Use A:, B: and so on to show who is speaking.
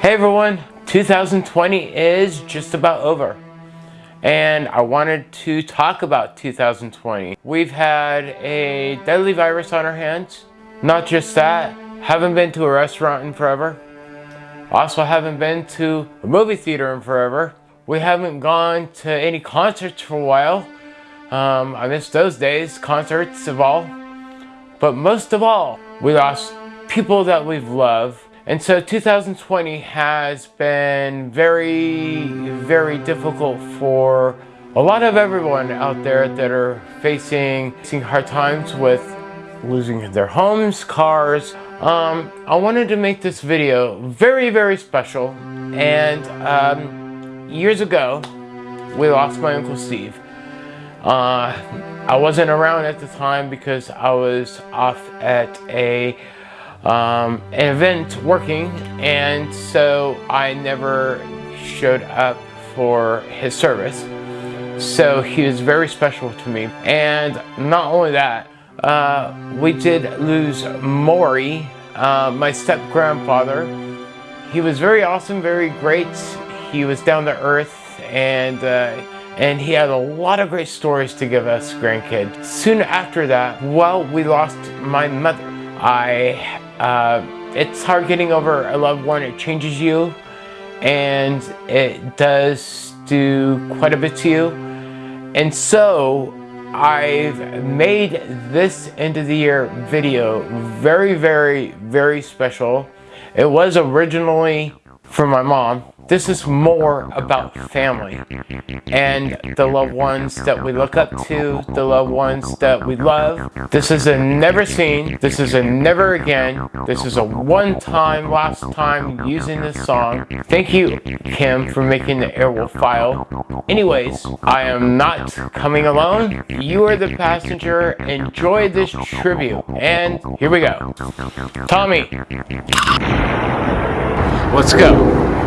A: Hey everyone, 2020 is just about over. And I wanted to talk about 2020. We've had a deadly virus on our hands. Not just that, haven't been to a restaurant in forever. Also haven't been to a movie theater in forever. We haven't gone to any concerts for a while. Um, I miss those days, concerts of all. But most of all, we lost people that we've loved and so 2020 has been very, very difficult for a lot of everyone out there that are facing, facing hard times with losing their homes, cars. Um, I wanted to make this video very, very special. And um, years ago, we lost my Uncle Steve. Uh, I wasn't around at the time because I was off at a um, an event working and so I never showed up for his service. So he was very special to me. And not only that, uh, we did lose Maury, uh, my step-grandfather. He was very awesome, very great. He was down to earth and uh, and he had a lot of great stories to give us grandkids. Soon after that, well, we lost my mother. I uh, it's hard getting over a loved one. It changes you and it does do quite a bit to you. And so I've made this end of the year video very, very, very special. It was originally for my mom this is more about family and the loved ones that we look up to, the loved ones that we love. This is a never seen, this is a never again, this is a one time, last time using this song. Thank you, Kim, for making the Airwolf file. Anyways, I am not coming alone. You are the passenger. Enjoy this tribute. And here we go. Tommy. Let's go.